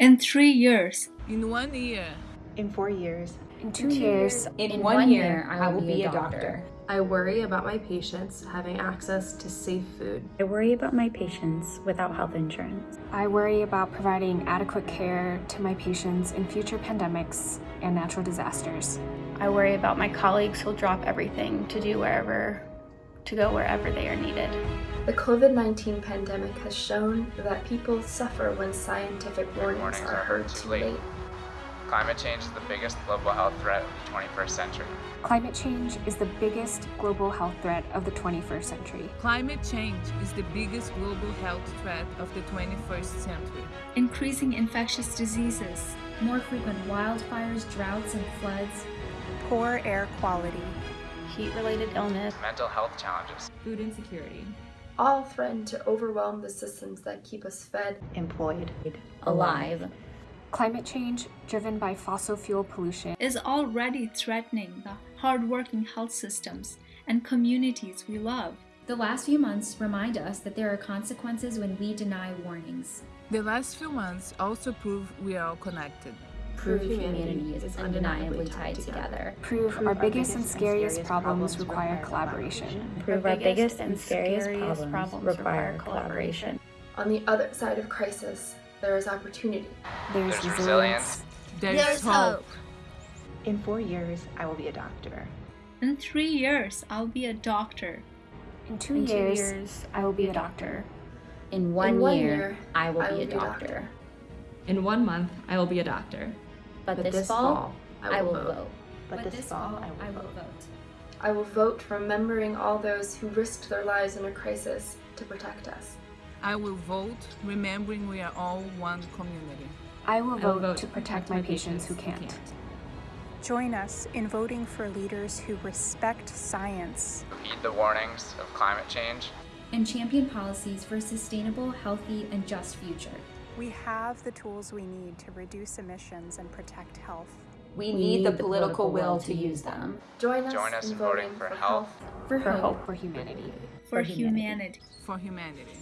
In three years, In one year, In four years, In two years, In, one, year, I will be a doctor. I worry about my patients having access to safe food. I worry about my patients without health insurance. I worry about providing adequate care to my patients in future pandemics and natural disasters. I worry about my colleagues who'll drop everything to do wherever, to go wherever they are needed. The COVID 19 pandemic has shown that people suffer when scientific warnings, Warnings are are heard too too late. late. Climate change is the biggest global health threat of the 21st century. Climate change is the biggest global health threat of the 21st century. climate change is the biggest global health threat of the 21st century. increasing infectious diseases, more frequent wildfires, droughts, and floods, poor air quality, Heat-related illness, Mental health challenges. Food insecurity. All threaten to overwhelm the systems that keep us fed. employed, Alive. Climate change, driven by fossil fuel pollution, is already threatening the hardworking health systems and communities we love. The last few months remind us that there are consequences when we deny warnings. The last few months also prove we are all connected. Prove humanity is undeniably tied together. prove our biggest and scariest problems require collaboration. Prove our biggest and scariest problems require collaboration. On the other side of crisis, there is opportunity. There's, There's resilience. resilience. There's, hope. in four years, I will be a doctor. In three years, I'll be a doctor. In two In two years, years, I will be a doctor. In one, In one year, year, I will I be a be a doctor. doctor. In one month, I will be a doctor. But, this, fall, I will vote. But, this, fall, I will vote. vote. I will vote remembering all those who risked their lives in a crisis to protect us. I will vote remembering we are all one community. I will I will vote vote to protect my patients who can't. Join us in voting for leaders who respect science. Heed the warnings of climate change. And champion policies for a sustainable, healthy, and just future. We have the tools we need to reduce emissions and protect health. We need the political will to use them. Join us, Join us in in voting for health, For, For hope. hope for humanity. For humanity. humanity. For humanity.